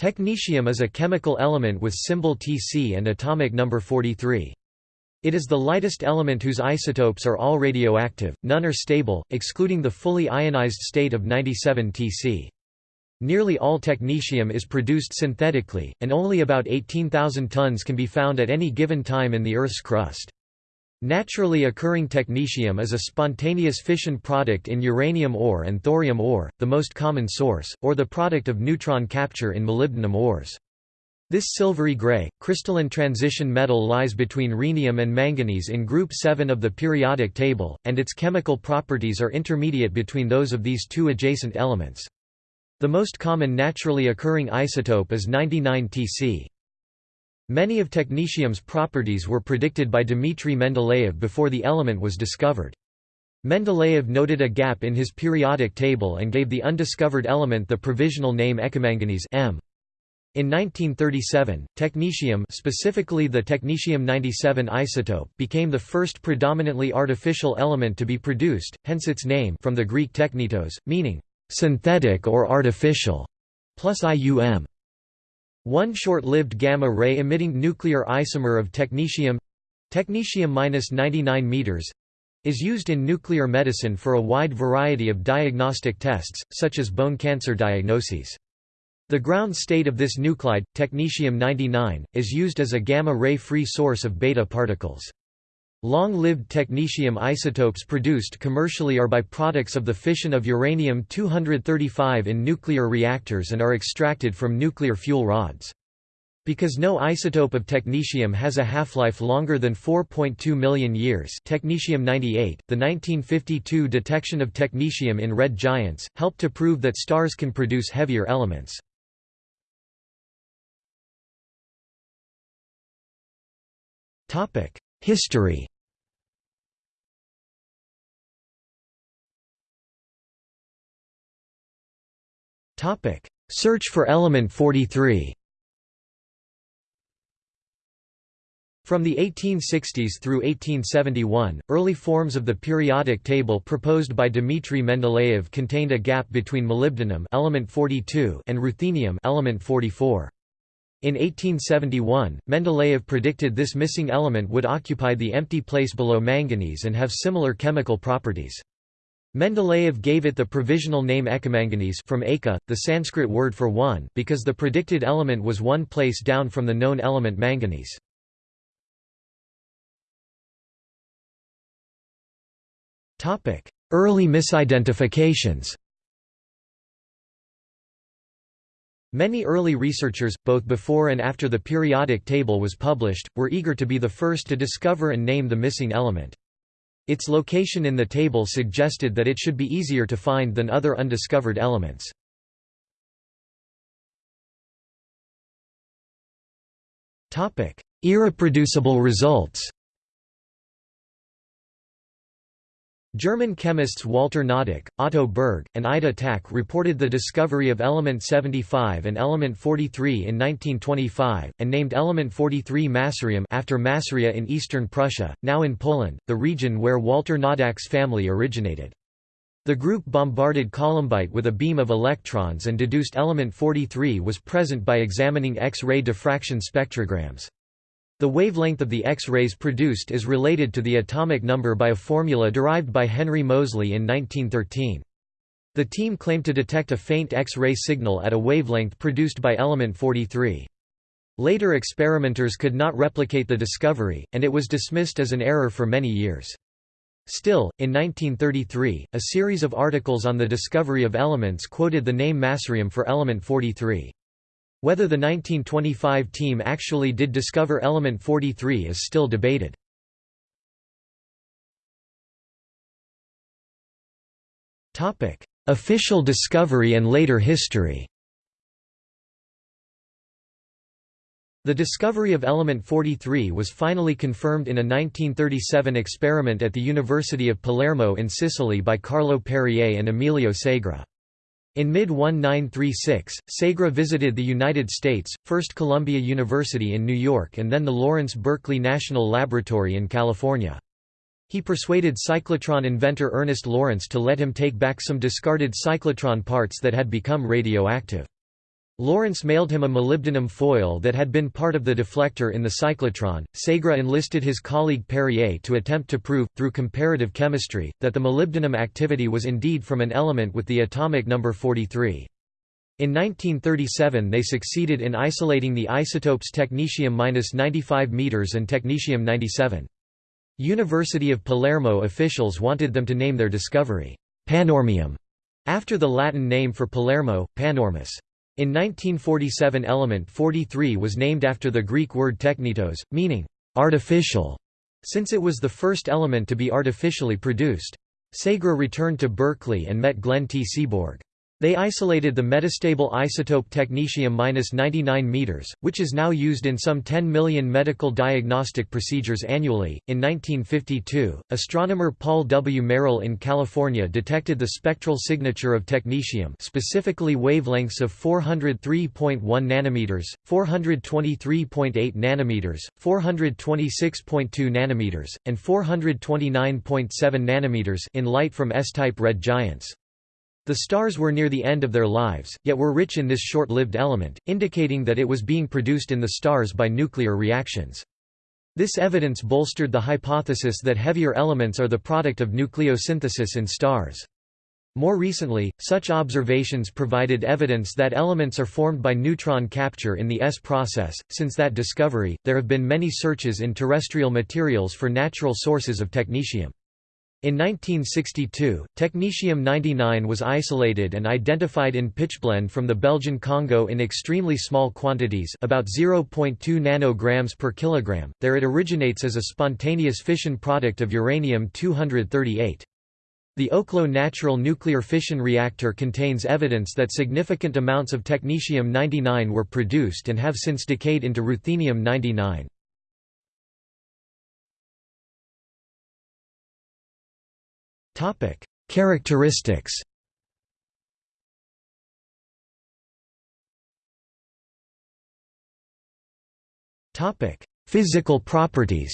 Technetium is a chemical element with symbol Tc and atomic number 43. It is the lightest element whose isotopes are all radioactive, none are stable, excluding the fully ionized state of 97 Tc. Nearly all technetium is produced synthetically, and only about 18,000 tons can be found at any given time in the Earth's crust. Naturally occurring technetium is a spontaneous fission product in uranium ore and thorium ore, the most common source, or the product of neutron capture in molybdenum ores. This silvery gray, crystalline transition metal lies between rhenium and manganese in group 7 of the periodic table, and its chemical properties are intermediate between those of these two adjacent elements. The most common naturally occurring isotope is 99 Tc. Many of technetium's properties were predicted by Dmitry Mendeleev before the element was discovered. Mendeleev noted a gap in his periodic table and gave the undiscovered element the provisional name ekamanganese M. In 1937, technetium specifically the technetium-97 isotope became the first predominantly artificial element to be produced, hence its name from the Greek technetos, meaning synthetic or artificial, plus IUM. One short-lived gamma-ray emitting nuclear isomer of technetium technetium-99 meters is used in nuclear medicine for a wide variety of diagnostic tests, such as bone cancer diagnoses. The ground state of this nuclide, technetium-99, is used as a gamma-ray free source of beta particles. Long-lived technetium isotopes produced commercially are byproducts of the fission of uranium-235 in nuclear reactors and are extracted from nuclear fuel rods. Because no isotope of technetium has a half-life longer than 4.2 million years technetium-98, the 1952 detection of technetium in red giants, helped to prove that stars can produce heavier elements. History. Search for element 43 From the 1860s through 1871, early forms of the periodic table proposed by Dmitry Mendeleev contained a gap between molybdenum element 42 and ruthenium element 44. In 1871, Mendeleev predicted this missing element would occupy the empty place below manganese and have similar chemical properties. Mendeleev gave it the provisional name ekamanganese from eka, the Sanskrit word for one, because the predicted element was one place down from the known element manganese. Early misidentifications Many early researchers, both before and after the periodic table was published, were eager to be the first to discover and name the missing element. Its location in the table suggested that it should be easier to find than other undiscovered elements. Irreproducible results German chemists Walter Noddack, Otto Berg, and Ida Tacke reported the discovery of element 75 and element 43 in 1925, and named element 43 Masurium after Masuria in eastern Prussia, now in Poland, the region where Walter Noddack's family originated. The group bombarded columbite with a beam of electrons and deduced element 43 was present by examining X-ray diffraction spectrograms. The wavelength of the X-rays produced is related to the atomic number by a formula derived by Henry Moseley in 1913. The team claimed to detect a faint X-ray signal at a wavelength produced by element 43. Later experimenters could not replicate the discovery, and it was dismissed as an error for many years. Still, in 1933, a series of articles on the discovery of elements quoted the name Masurium for element 43. Whether the 1925 team actually did discover element 43 is still debated. Official discovery and later history The discovery of element 43 was finally confirmed in a 1937 experiment at the University of Palermo in Sicily by Carlo Perrier and Emilio Segre. In mid-1936, Segre visited the United States, first Columbia University in New York and then the Lawrence Berkeley National Laboratory in California. He persuaded cyclotron inventor Ernest Lawrence to let him take back some discarded cyclotron parts that had become radioactive. Lawrence mailed him a molybdenum foil that had been part of the deflector in the cyclotron. Segre enlisted his colleague Perrier to attempt to prove, through comparative chemistry, that the molybdenum activity was indeed from an element with the atomic number 43. In 1937 they succeeded in isolating the isotopes technetium-95 m and technetium-97. University of Palermo officials wanted them to name their discovery, panormium, after the Latin name for Palermo, panormus. In 1947 element 43 was named after the Greek word technetos, meaning, artificial, since it was the first element to be artificially produced. Segre returned to Berkeley and met Glenn T. Seaborg. They isolated the metastable isotope technetium-99 m, which is now used in some 10 million medical diagnostic procedures annually. In 1952, astronomer Paul W. Merrill in California detected the spectral signature of technetium, specifically wavelengths of 403.1 nanometers, 423.8 nanometers, 426.2 nanometers, and 429.7 nanometers in light from S-type red giants. The stars were near the end of their lives, yet were rich in this short-lived element, indicating that it was being produced in the stars by nuclear reactions. This evidence bolstered the hypothesis that heavier elements are the product of nucleosynthesis in stars. More recently, such observations provided evidence that elements are formed by neutron capture in the S process. Since that discovery, there have been many searches in terrestrial materials for natural sources of technetium. In 1962, technetium-99 was isolated and identified in pitchblende from the Belgian Congo in extremely small quantities about 0.2 nanograms per kilogram. There it originates as a spontaneous fission product of uranium-238. The Oklo Natural Nuclear Fission Reactor contains evidence that significant amounts of technetium-99 were produced and have since decayed into ruthenium-99. Topic: Characteristics. Topic: Physical properties.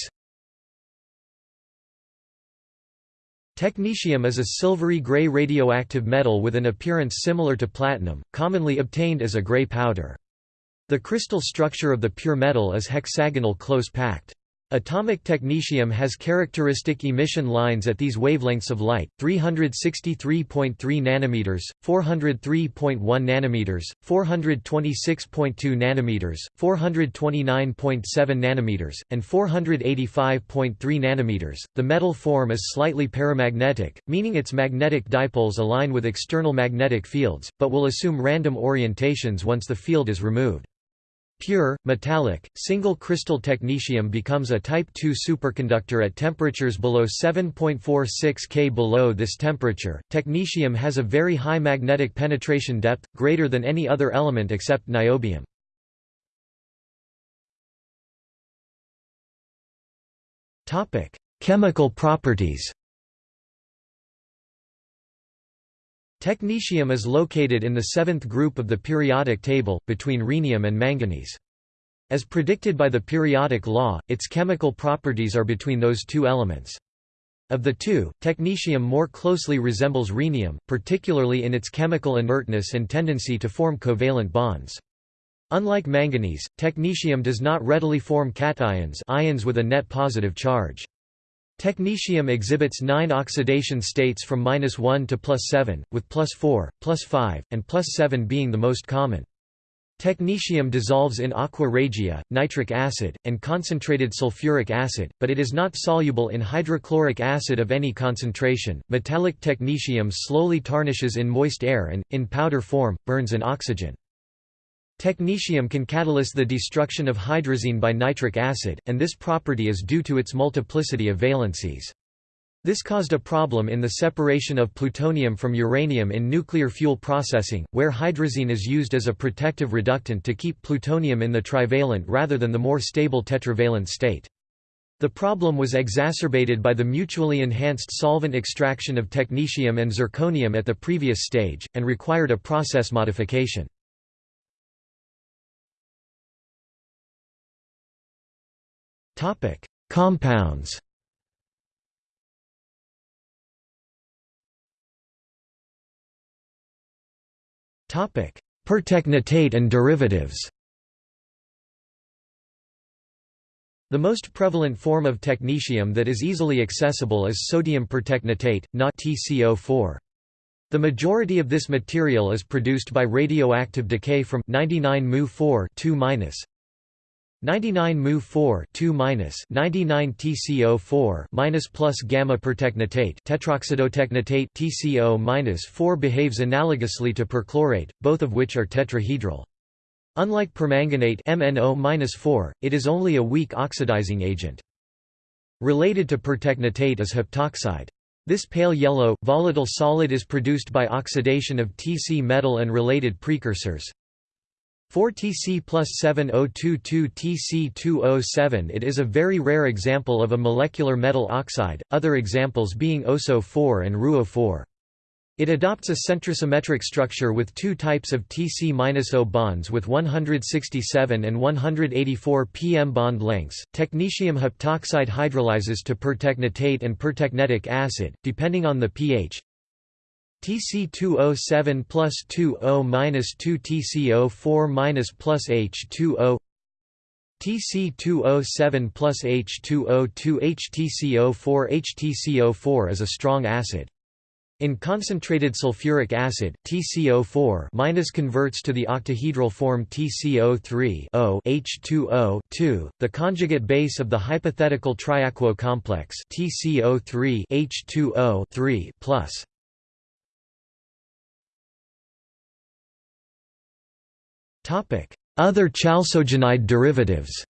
Technetium is a silvery gray radioactive metal with an appearance similar to platinum, commonly obtained as a gray powder. The crystal structure of the pure metal is hexagonal close-packed. Atomic technetium has characteristic emission lines at these wavelengths of light: 363.3 nanometers, 403.1 nanometers, 426.2 nanometers, 429.7 nanometers, and 485.3 nanometers. The metal form is slightly paramagnetic, meaning its magnetic dipoles align with external magnetic fields, but will assume random orientations once the field is removed. Pure, metallic, single-crystal technetium becomes a Type II superconductor at temperatures below 7.46 K. Below this temperature, technetium has a very high magnetic penetration depth, greater than any other element except niobium. Chemical properties Technetium is located in the seventh group of the periodic table, between rhenium and manganese. As predicted by the periodic law, its chemical properties are between those two elements. Of the two, technetium more closely resembles rhenium, particularly in its chemical inertness and tendency to form covalent bonds. Unlike manganese, technetium does not readily form cations ions with a net positive charge. Technetium exhibits nine oxidation states from -1 to +7, with +4, +5, and +7 being the most common. Technetium dissolves in aqua regia, nitric acid, and concentrated sulfuric acid, but it is not soluble in hydrochloric acid of any concentration. Metallic technetium slowly tarnishes in moist air and, in powder form, burns in oxygen. Technetium can catalyze the destruction of hydrazine by nitric acid, and this property is due to its multiplicity of valencies. This caused a problem in the separation of plutonium from uranium in nuclear fuel processing, where hydrazine is used as a protective reductant to keep plutonium in the trivalent rather than the more stable tetravalent state. The problem was exacerbated by the mutually enhanced solvent extraction of technetium and zirconium at the previous stage, and required a process modification. Topic: Compounds. Topic: Pertechnetate and derivatives The most prevalent form of technetium that is easily accessible is sodium pertechnetate, not TCO4. The majority of this material is produced by radioactive decay from 99 Mu4 2 99 Mu4 2 99 TCO4 minus plus gamma pertechnetate tetroxidotechnetate TCO 4 behaves analogously to perchlorate, both of which are tetrahedral. Unlike permanganate MnO-4, it is only a weak oxidizing agent. Related to pertechnetate is heptoxide. This pale yellow, volatile solid is produced by oxidation of Tc metal and related precursors. 4Tc plus 7022 Tc2O7 It is a very rare example of a molecular metal oxide, other examples being OSO4 and RuO4. It adopts a centrosymmetric structure with two types of Tc-O bonds with 167 and 184 pm bond lengths. Technetium heptoxide hydrolyzes to pertechnetate and pertechnetic acid, depending on the pH. Tc2O7 plus 2O minus 2 TCO4 minus plus H2O Tc2O7 plus H2O2 HTCO4 HTCO4 is a strong acid. In concentrated sulfuric acid, TCO4 minus converts to the octahedral form TCO3 O H2O 2, the conjugate base of the hypothetical triaquo complex TCO3 Other chalcogenide derivatives.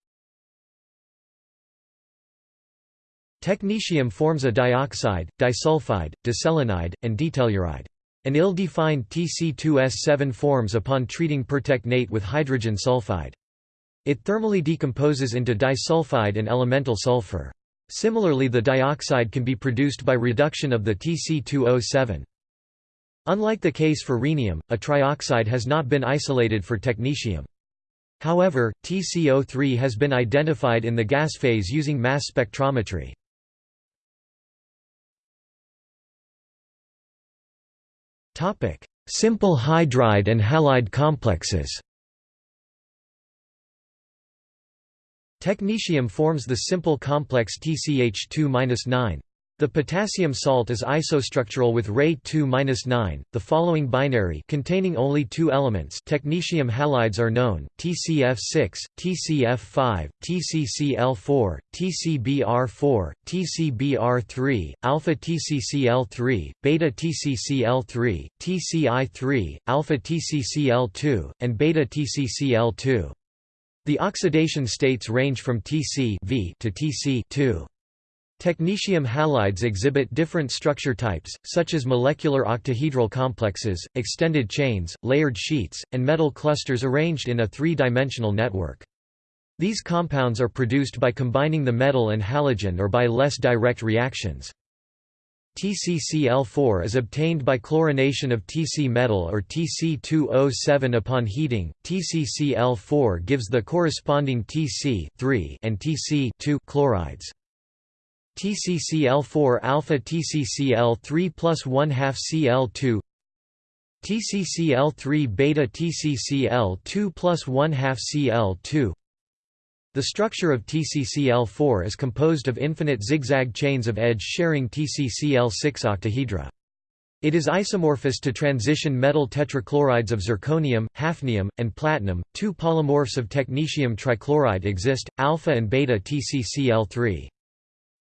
Technetium forms a dioxide, disulfide, diselenide, and ditelluride. An ill-defined Tc2S7 forms upon treating pertechnate with hydrogen sulfide. It thermally decomposes into disulfide and elemental sulfur. Similarly the dioxide can be produced by reduction of the Tc2O7. Unlike the case for rhenium, a trioxide has not been isolated for technetium. However, TCO3 has been identified in the gas phase using mass spectrometry. Simple hydride and halide complexes. Technetium forms the simple complex TCH2-9. The potassium salt is isostructural with Ra 2-9. The following binary containing only two elements technetium halides are known: TCF6, TCF5, TCCl4, TCBr4, TCBr3, alpha TCCl3, beta TCCl3, TCI3, alpha TCCl2, and beta TCCl2. The oxidation states range from Tc to Tc 2. Technetium halides exhibit different structure types, such as molecular octahedral complexes, extended chains, layered sheets, and metal clusters arranged in a three-dimensional network. These compounds are produced by combining the metal and halogen or by less direct reactions. TCCl4 is obtained by chlorination of Tc metal or Tc2O7 upon heating. TCCl4 gives the corresponding Tc3 and Tc2 chlorides. TCCl4 alpha TCCl3 plus 1 half Cl2 TCCl3 beta TCCl2 plus 1 half Cl2 The structure of TCCl4 is composed of infinite zigzag chains of edge-sharing TCCl6 octahedra. It is isomorphous to transition metal tetrachlorides of zirconium, hafnium, and platinum. Two polymorphs of technetium trichloride exist, alpha and beta TCCl3.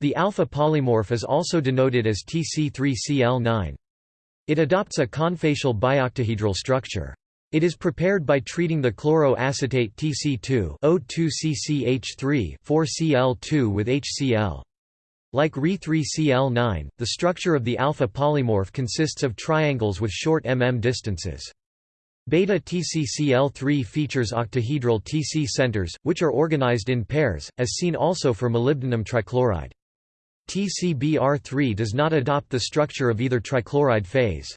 The alpha polymorph is also denoted as Tc3Cl9. It adopts a confacial bioctahedral structure. It is prepared by treating the chloroacetate Tc2 O2CCH3 4Cl2 with HCl. Like Re3Cl9, the structure of the alpha polymorph consists of triangles with short mm distances. Beta TCCl3 features octahedral Tc centers, which are organized in pairs, as seen also for molybdenum trichloride. TCBr3 does not adopt the structure of either trichloride phase.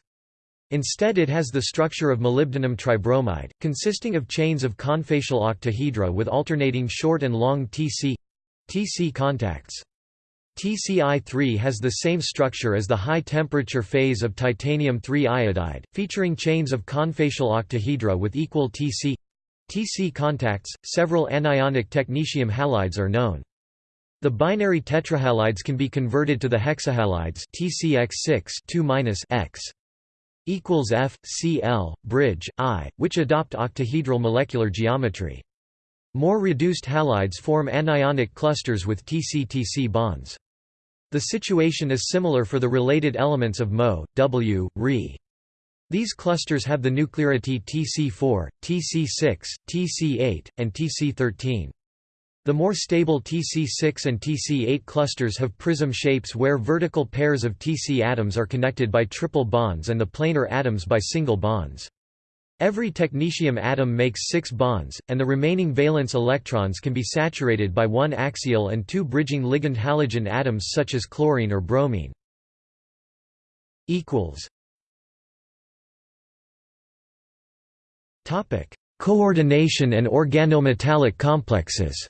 Instead it has the structure of molybdenum tribromide, consisting of chains of confacial octahedra with alternating short and long Tc Tc contacts. TCI-3 has the same structure as the high-temperature phase of titanium-3 iodide, featuring chains of confacial octahedra with equal Tc Tc contacts. Several anionic technetium halides are known. The binary tetrahalides can be converted to the hexahalides TCX6 2-X equals bridge I, which adopt octahedral molecular geometry. More reduced halides form anionic clusters with Tc-Tc bonds. The situation is similar for the related elements of Mo, W, Re. These clusters have the nuclearity Tc4, Tc6, Tc8, and Tc13. The more stable Tc6 and Tc8 clusters have prism shapes where vertical pairs of Tc atoms are connected by triple bonds and the planar atoms by single bonds. Every technetium atom makes six bonds, and the remaining valence electrons can be saturated by one axial and two bridging ligand halogen atoms such as chlorine or bromine. Coordination and organometallic complexes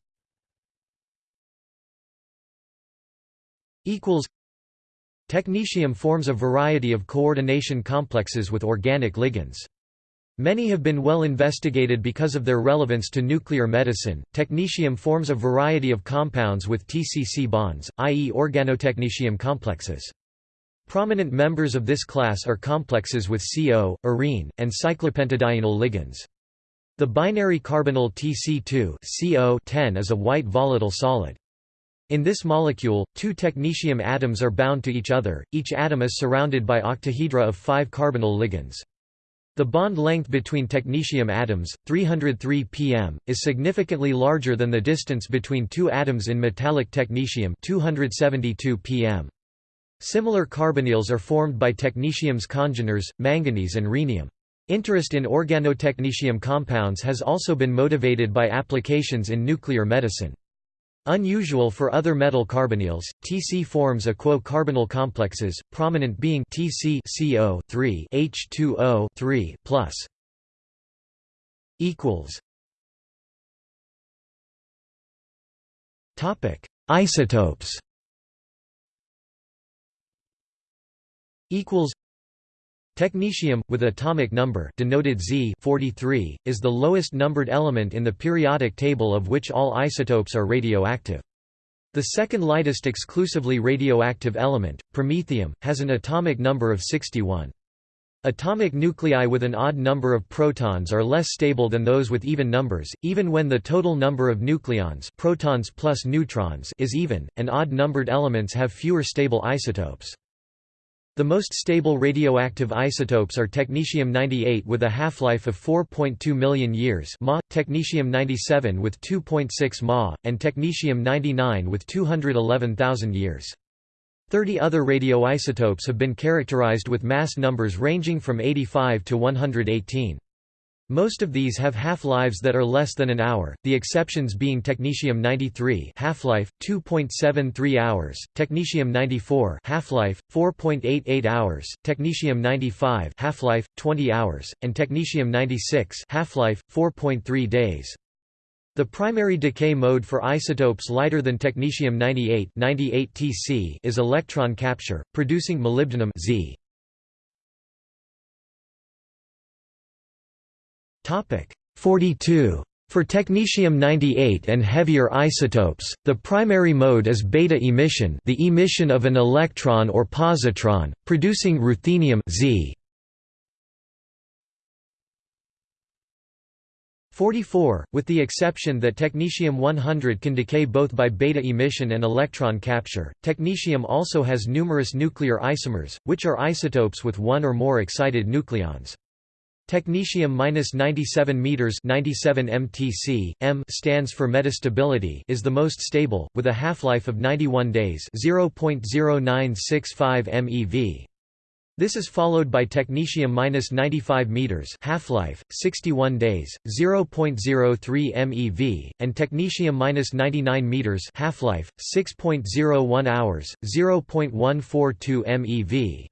Technetium forms a variety of coordination complexes with organic ligands. Many have been well investigated because of their relevance to nuclear medicine. Technetium forms a variety of compounds with TCC bonds, i.e., organotechnetium complexes. Prominent members of this class are complexes with CO, arene, and cyclopentadienyl ligands. The binary carbonyl TC2 CO10 is a white volatile solid. In this molecule, two technetium atoms are bound to each other, each atom is surrounded by octahedra of five carbonyl ligands. The bond length between technetium atoms, 303 pm, is significantly larger than the distance between two atoms in metallic technetium 272 pm. Similar carbonyls are formed by technetium's congeners, manganese and rhenium. Interest in organotechnetium compounds has also been motivated by applications in nuclear medicine. Unusual for other metal carbonyls, Tc forms aquo-carbonyl complexes, prominent being Tc CO 3 H2O 3 plus. Equals. Topic: Isotopes. Equals. Technetium, with atomic number denoted Z 43, is the lowest numbered element in the periodic table of which all isotopes are radioactive. The second lightest exclusively radioactive element, promethium, has an atomic number of 61. Atomic nuclei with an odd number of protons are less stable than those with even numbers, even when the total number of nucleons protons plus neutrons is even, and odd-numbered elements have fewer stable isotopes. The most stable radioactive isotopes are technetium-98 with a half-life of 4.2 million years Ma, technetium-97 with 2.6 Ma, and technetium-99 with 211,000 years. Thirty other radioisotopes have been characterized with mass numbers ranging from 85 to 118. Most of these have half-lives that are less than an hour, the exceptions being technetium-93 half-life 2.73 hours, technetium-94 half-life 4.88 hours, technetium-95 half-life 20 hours, and technetium-96 half-life 4.3 days. The primary decay mode for isotopes lighter than technetium-98 98 Tc is electron capture, producing molybdenum Z. 42. For technetium-98 and heavier isotopes, the primary mode is beta emission the emission of an electron or positron, producing ruthenium Z. 44, with the exception that technetium-100 can decay both by beta emission and electron capture. Technetium also has numerous nuclear isomers, which are isotopes with one or more excited nucleons. Technetium-97 meters 97 mtc, m stands for metastability is the most stable, with a half-life of 91 days 0.0965 MeV. This is followed by technetium-95 meters half-life, 61 days, 0.03 MeV, and technetium-99 meters half-life, 6.01 hours, 0.142 MeV.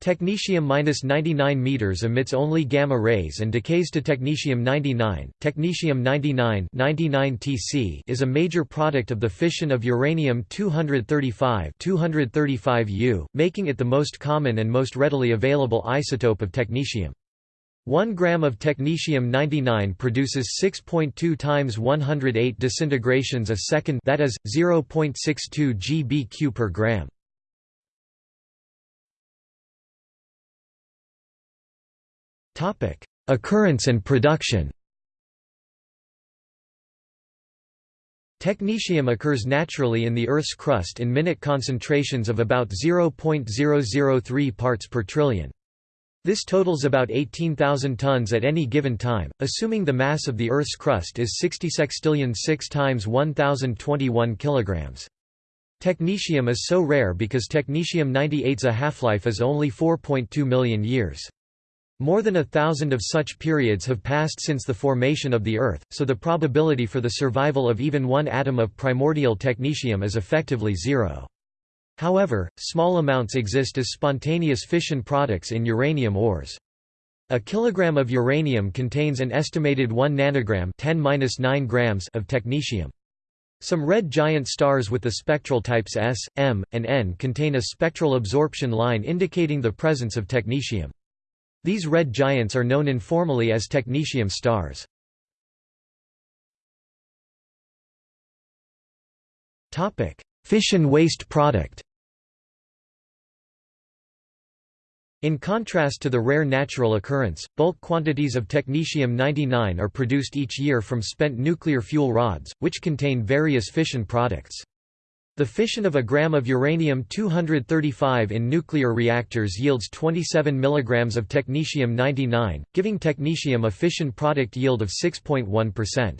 Technetium-99 meters emits only gamma rays and decays to technetium-99. Technetium-99 99Tc is a major product of the fission of uranium-235 235U, making it the most common and most readily available isotope of technetium. 1 gram of technetium-99 produces 6.2 times 108 disintegrations a second that is, 0.62 gbq per gram. Occurrence and production Technetium occurs naturally in the Earth's crust in minute concentrations of about 0.003 parts per trillion. This totals about 18,000 tons at any given time, assuming the mass of the Earth's crust is 60 sextillion 6 times 1021 kilograms. Technetium is so rare because technetium-98's a half-life is only 4.2 million years. More than a thousand of such periods have passed since the formation of the Earth, so the probability for the survival of even one atom of primordial technetium is effectively zero. However, small amounts exist as spontaneous fission products in uranium ores. A kilogram of uranium contains an estimated 1 nanogram 10 grams of technetium. Some red giant stars with the spectral types S, M, and N contain a spectral absorption line indicating the presence of technetium. These red giants are known informally as technetium stars. Fission waste product In contrast to the rare natural occurrence, bulk quantities of technetium-99 are produced each year from spent nuclear fuel rods, which contain various fission products. The fission of a gram of uranium-235 in nuclear reactors yields 27 mg of technetium-99, giving technetium a fission product yield of 6.1%.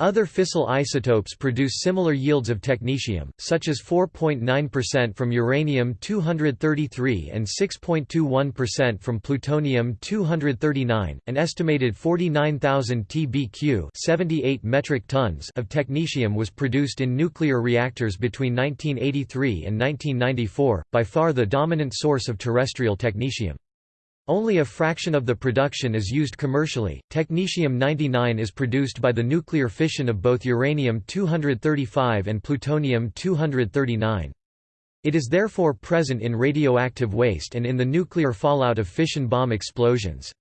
Other fissile isotopes produce similar yields of technetium, such as 4.9% from uranium-233 and 6.21% from plutonium-239. An estimated 49,000 tbq (78 metric tons) of technetium was produced in nuclear reactors between 1983 and 1994, by far the dominant source of terrestrial technetium. Only a fraction of the production is used commercially. Technetium-99 is produced by the nuclear fission of both uranium-235 and plutonium-239. It is therefore present in radioactive waste and in the nuclear fallout of fission bomb explosions.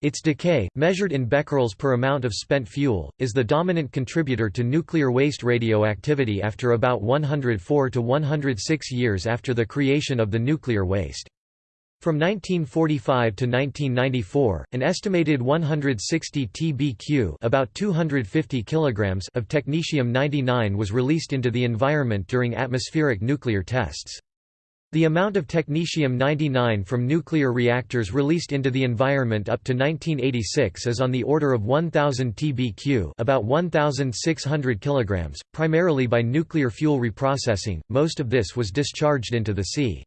Its decay, measured in becquerels per amount of spent fuel, is the dominant contributor to nuclear waste radioactivity after about 104 to 106 years after the creation of the nuclear waste. From 1945 to 1994, an estimated 160 tbq about 250 kilograms of technetium-99 was released into the environment during atmospheric nuclear tests. The amount of technetium-99 from nuclear reactors released into the environment up to 1986 is on the order of 1000 tbq, about 1600 kilograms, primarily by nuclear fuel reprocessing. Most of this was discharged into the sea.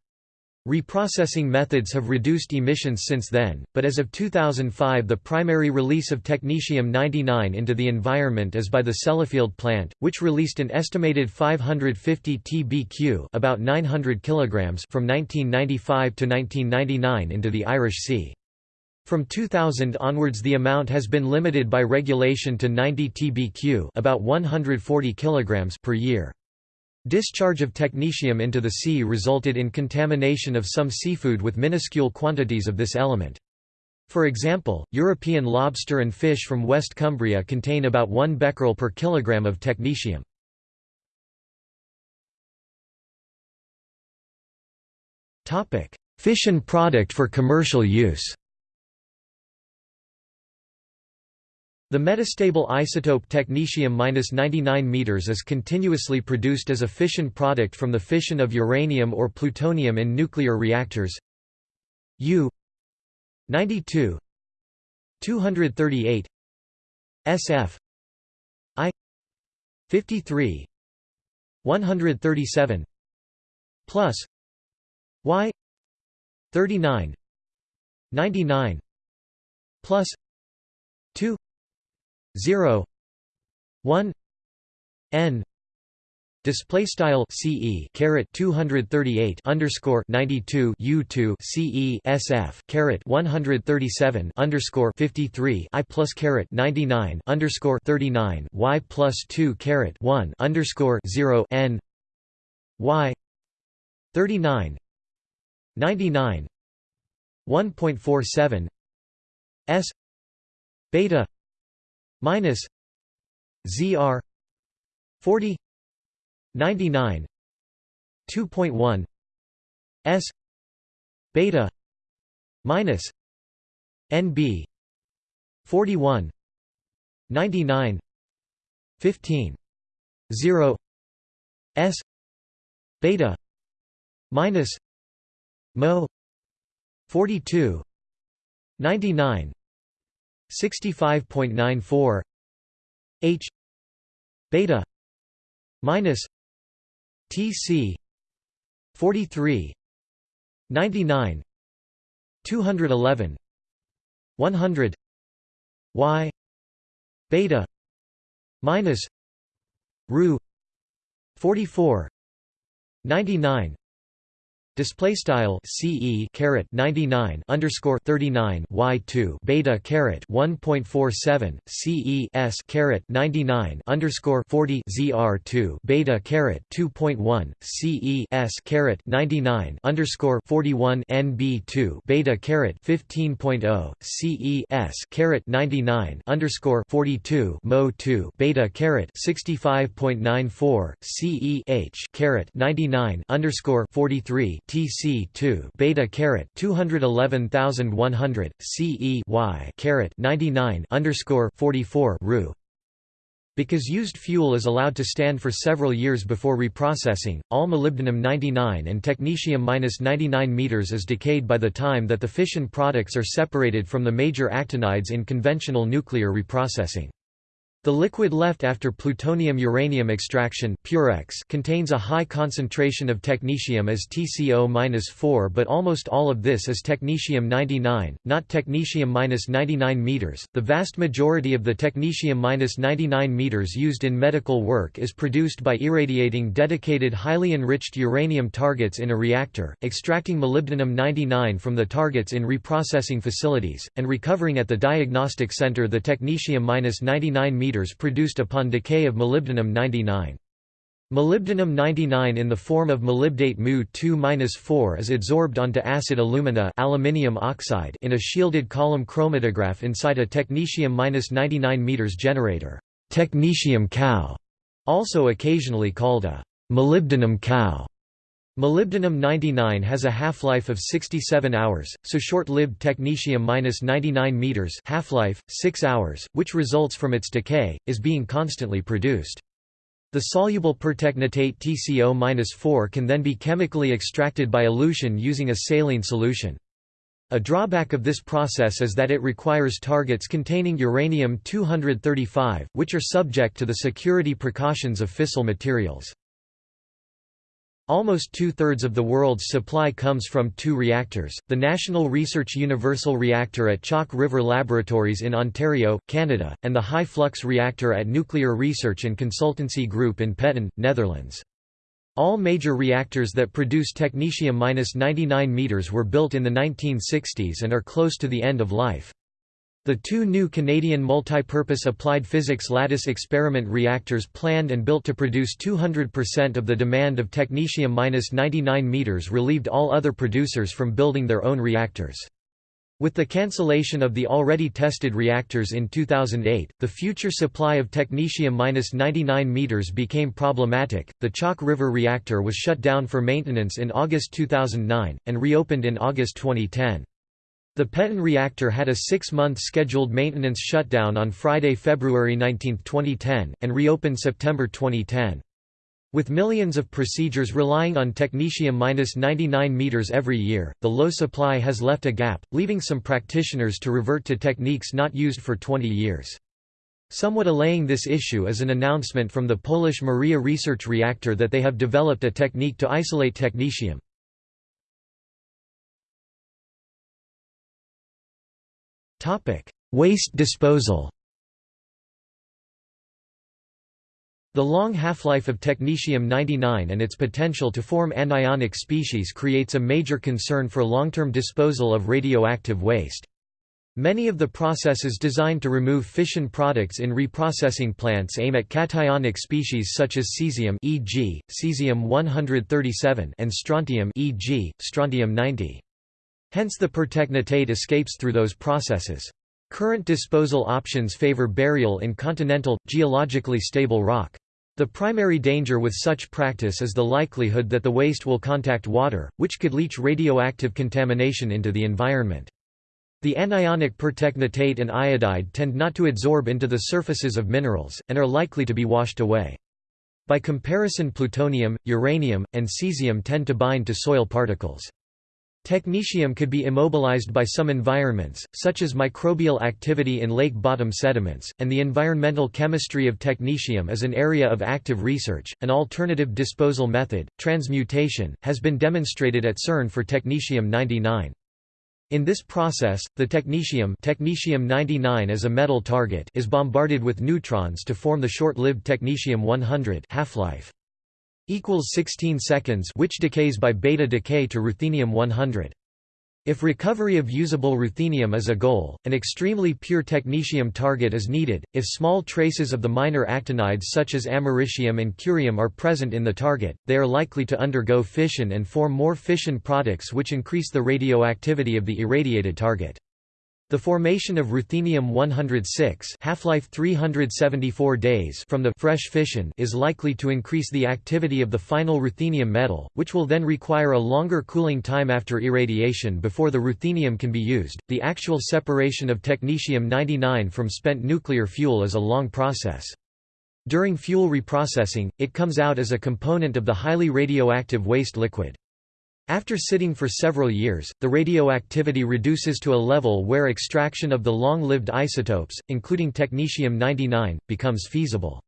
Reprocessing methods have reduced emissions since then, but as of 2005 the primary release of technetium-99 into the environment is by the Sellafield plant, which released an estimated 550 tbq about 900 kilograms from 1995 to 1999 into the Irish Sea. From 2000 onwards the amount has been limited by regulation to 90 tbq about 140 kilograms per year. Discharge of technetium into the sea resulted in contamination of some seafood with minuscule quantities of this element. For example, European lobster and fish from West Cumbria contain about 1 becquerel per kilogram of technetium. Fission product for commercial use The metastable isotope technetium-99 meters is continuously produced as a fission product from the fission of uranium or plutonium in nuclear reactors. U 92 238 SF I 53 137 plus Y 39 99 plus 2 0 1 n Display style CE caret 238 underscore 92 U2 CE SF caret 137 underscore 53 I plus caret 99 underscore 39 Y plus 2 caret 1 underscore 0 N Y 39 99 1.47 S beta minus ZR 40 99 2.1 s beta minus nb 41 99 15 0 s beta minus mo 42 99 65.94 h beta minus TC 43 99 211 100 Y beta minus Ru 44 99 Display style CE caret 99 underscore 39 Y two beta caret 1.47 CES S caret 99 underscore 40 ZR two beta caret 2.1 CES S caret 99 underscore 41 NB two beta caret 15.0 CE S caret 99 underscore 42 Mo two beta caret 65.94 CE H caret 99 underscore 43 TC2 beta caret 211100 CE Y caret 99 underscore 44 Ru because used fuel is allowed to stand for several years before reprocessing, all molybdenum-99 and technetium-99 meters is decayed by the time that the fission products are separated from the major actinides in conventional nuclear reprocessing. The liquid left after plutonium-uranium extraction Purex contains a high concentration of technetium as TCO-4 but almost all of this is technetium-99, not technetium-99 meters. The vast majority of the technetium-99 meters used in medical work is produced by irradiating dedicated highly enriched uranium targets in a reactor, extracting molybdenum-99 from the targets in reprocessing facilities, and recovering at the diagnostic center the technetium-99 meters produced upon decay of molybdenum-99. Molybdenum-99 in the form of molybdate Mu2-4 is adsorbed onto acid alumina aluminium oxide in a shielded column chromatograph inside a technetium-99 meters generator technetium cow", also occasionally called a molybdenum cow. Molybdenum-99 has a half-life of 67 hours, so short-lived technetium-99 meters half-life, 6 hours, which results from its decay, is being constantly produced. The soluble pertechnetate TCO-4 can then be chemically extracted by elution using a saline solution. A drawback of this process is that it requires targets containing uranium-235, which are subject to the security precautions of fissile materials. Almost two-thirds of the world's supply comes from two reactors, the National Research Universal Reactor at Chalk River Laboratories in Ontario, Canada, and the high-flux reactor at Nuclear Research and Consultancy Group in Petten, Netherlands. All major reactors that produce technetium-99 meters were built in the 1960s and are close to the end of life. The two new Canadian multipurpose applied physics lattice experiment reactors planned and built to produce 200% of the demand of technetium-99 meters relieved all other producers from building their own reactors. With the cancellation of the already tested reactors in 2008, the future supply of technetium-99 meters became problematic. The Chalk River reactor was shut down for maintenance in August 2009 and reopened in August 2010. The Petten reactor had a six-month scheduled maintenance shutdown on Friday, February 19, 2010, and reopened September 2010. With millions of procedures relying on technetium-99 meters every year, the low supply has left a gap, leaving some practitioners to revert to techniques not used for 20 years. Somewhat allaying this issue is an announcement from the Polish Maria Research Reactor that they have developed a technique to isolate technetium. Waste disposal The long half-life of technetium-99 and its potential to form anionic species creates a major concern for long-term disposal of radioactive waste. Many of the processes designed to remove fission products in reprocessing plants aim at cationic species such as cesium e.g., cesium-137 and strontium e.g., strontium-90. Hence the pertechnetate escapes through those processes. Current disposal options favor burial in continental, geologically stable rock. The primary danger with such practice is the likelihood that the waste will contact water, which could leach radioactive contamination into the environment. The anionic pertechnetate and iodide tend not to adsorb into the surfaces of minerals, and are likely to be washed away. By comparison plutonium, uranium, and cesium tend to bind to soil particles. Technetium could be immobilized by some environments, such as microbial activity in lake bottom sediments, and the environmental chemistry of technetium is an area of active research. An alternative disposal method, transmutation, has been demonstrated at CERN for technetium 99. In this process, the technetium, technetium 99 as a metal target is bombarded with neutrons to form the short-lived technetium 100 half-life equals 16 seconds which decays by beta decay to ruthenium 100. If recovery of usable ruthenium is a goal, an extremely pure technetium target is needed. If small traces of the minor actinides such as americium and curium are present in the target, they are likely to undergo fission and form more fission products which increase the radioactivity of the irradiated target. The formation of ruthenium-106 half-life 374 days from the fresh fission is likely to increase the activity of the final ruthenium metal, which will then require a longer cooling time after irradiation before the ruthenium can be used. The actual separation of technetium-99 from spent nuclear fuel is a long process. During fuel reprocessing, it comes out as a component of the highly radioactive waste liquid. After sitting for several years, the radioactivity reduces to a level where extraction of the long-lived isotopes, including technetium-99, becomes feasible.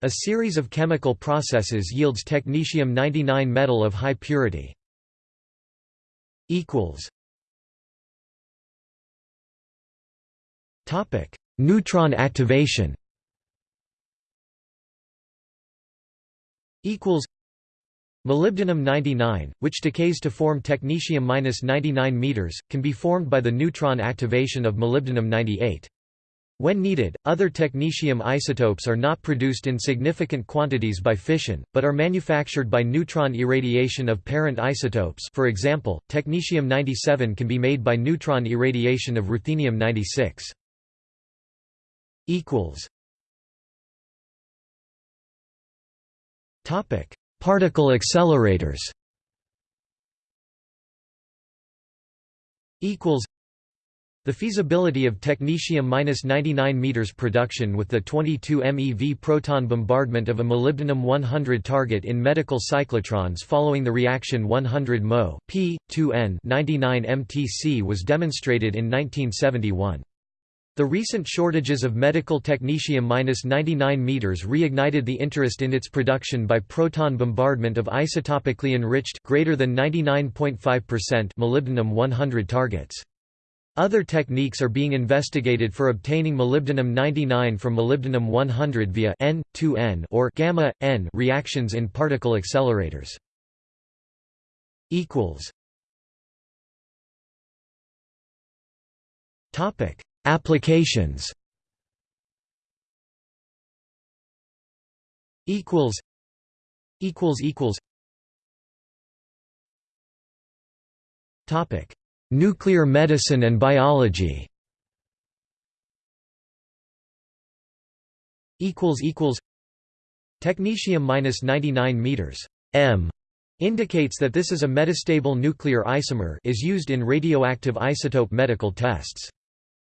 A series of chemical processes yields technetium-99 metal of high purity. Neutron activation Molybdenum-99, which decays to form technetium-99 meters, can be formed by the neutron activation of molybdenum-98. When needed, other technetium isotopes are not produced in significant quantities by fission, but are manufactured by neutron irradiation of parent isotopes for example, technetium-97 can be made by neutron irradiation of ruthenium-96. Particle accelerators the feasibility of technetium-99 meters production with the 22 MeV proton bombardment of a molybdenum 100 target in medical cyclotrons following the reaction 100 Mo p 2n 99 mtc was demonstrated in 1971. The recent shortages of medical technetium-99 meters reignited the interest in its production by proton bombardment of isotopically enriched greater than 99.5% molybdenum 100 targets. Other techniques are being investigated for obtaining molybdenum-99 from molybdenum 100 via N, 2N or gamma N reactions in particle accelerators. equals Topic Applications. Equals equals equals. Topic nuclear medicine and biology. Equals equals. Technetium minus 99 meters m indicates that this is a metastable nuclear isomer is used in radioactive isotope medical tests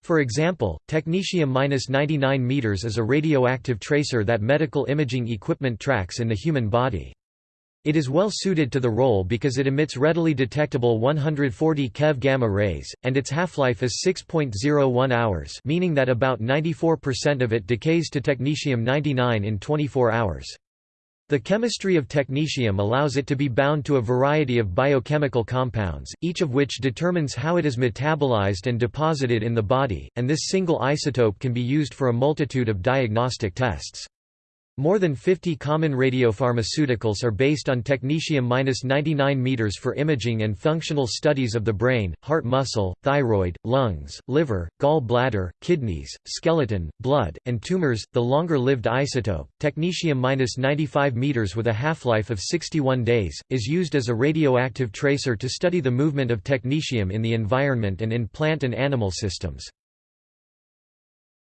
for example, technetium-99 meters is a radioactive tracer that medical imaging equipment tracks in the human body. It is well suited to the role because it emits readily detectable 140 keV gamma rays, and its half-life is 6.01 hours meaning that about 94% of it decays to technetium-99 in 24 hours. The chemistry of technetium allows it to be bound to a variety of biochemical compounds, each of which determines how it is metabolized and deposited in the body, and this single isotope can be used for a multitude of diagnostic tests. More than 50 common radiopharmaceuticals are based on technetium-99 m for imaging and functional studies of the brain, heart muscle, thyroid, lungs, liver, gall bladder, kidneys, skeleton, blood, and tumors. The longer-lived isotope, technetium-95 m with a half-life of 61 days, is used as a radioactive tracer to study the movement of technetium in the environment and in plant and animal systems.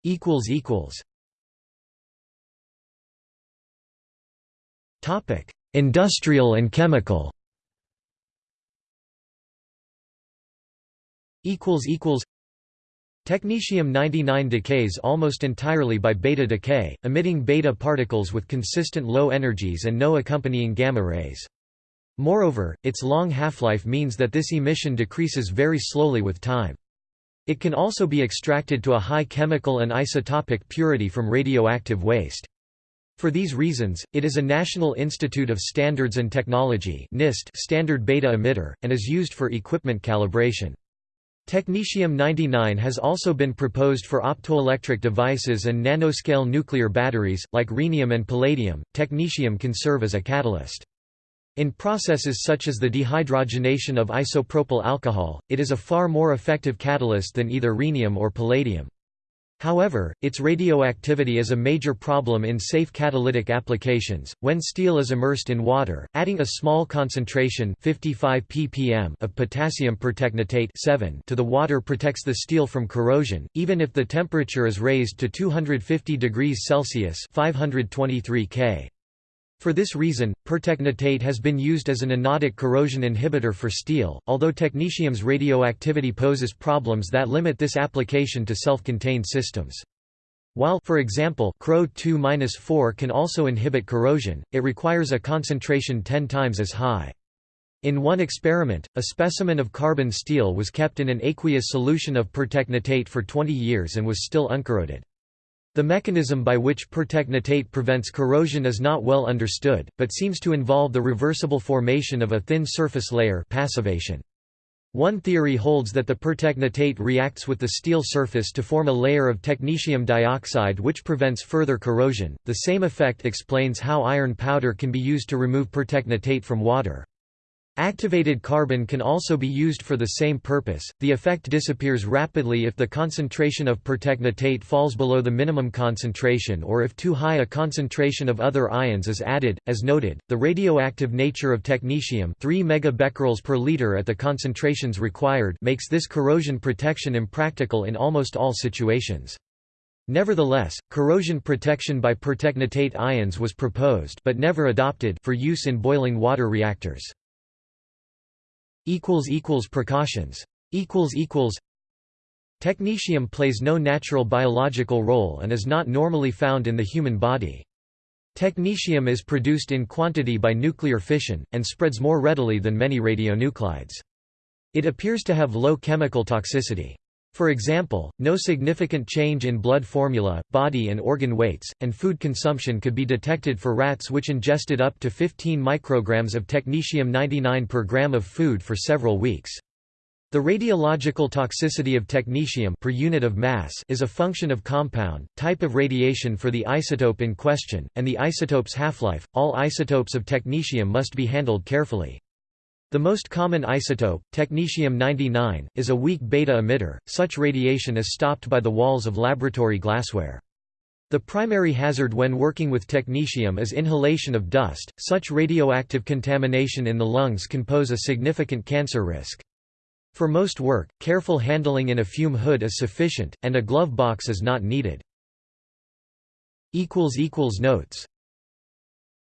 equals equals Topic: Industrial and chemical. Equals equals. Technetium-99 decays almost entirely by beta decay, emitting beta particles with consistent low energies and no accompanying gamma rays. Moreover, its long half-life means that this emission decreases very slowly with time. It can also be extracted to a high chemical and isotopic purity from radioactive waste. For these reasons, it is a National Institute of Standards and Technology NIST standard beta emitter, and is used for equipment calibration. Technetium-99 has also been proposed for optoelectric devices and nanoscale nuclear batteries, like rhenium and palladium. Technetium can serve as a catalyst. In processes such as the dehydrogenation of isopropyl alcohol, it is a far more effective catalyst than either rhenium or palladium. However, its radioactivity is a major problem in safe catalytic applications. When steel is immersed in water, adding a small concentration 55 ppm of potassium pertechnetate 7 to the water protects the steel from corrosion, even if the temperature is raised to 250 degrees Celsius 523 K. For this reason, pertechnetate has been used as an anodic corrosion inhibitor for steel, although technetium's radioactivity poses problems that limit this application to self-contained systems. While for example, CrO 2-4 can also inhibit corrosion, it requires a concentration 10 times as high. In one experiment, a specimen of carbon steel was kept in an aqueous solution of pertechnetate for 20 years and was still uncorroded. The mechanism by which pertechnetate prevents corrosion is not well understood, but seems to involve the reversible formation of a thin surface layer passivation. One theory holds that the pertechnetate reacts with the steel surface to form a layer of technetium dioxide which prevents further corrosion. The same effect explains how iron powder can be used to remove pertechnetate from water. Activated carbon can also be used for the same purpose. The effect disappears rapidly if the concentration of pertechnetate falls below the minimum concentration or if too high a concentration of other ions is added. As noted, the radioactive nature of technetium, 3 megabecquerels per liter at the concentrations required, makes this corrosion protection impractical in almost all situations. Nevertheless, corrosion protection by pertechnetate ions was proposed but never adopted for use in boiling water reactors. Precautions Technetium plays no natural biological role and is not normally found in the human body. Technetium is produced in quantity by nuclear fission, and spreads more readily than many radionuclides. It appears to have low chemical toxicity. For example, no significant change in blood formula, body and organ weights, and food consumption could be detected for rats which ingested up to 15 micrograms of technetium-99 per gram of food for several weeks. The radiological toxicity of technetium per unit of mass is a function of compound, type of radiation for the isotope in question, and the isotope's half-life. All isotopes of technetium must be handled carefully. The most common isotope, technetium-99, is a weak beta emitter, such radiation is stopped by the walls of laboratory glassware. The primary hazard when working with technetium is inhalation of dust, such radioactive contamination in the lungs can pose a significant cancer risk. For most work, careful handling in a fume hood is sufficient, and a glove box is not needed. Notes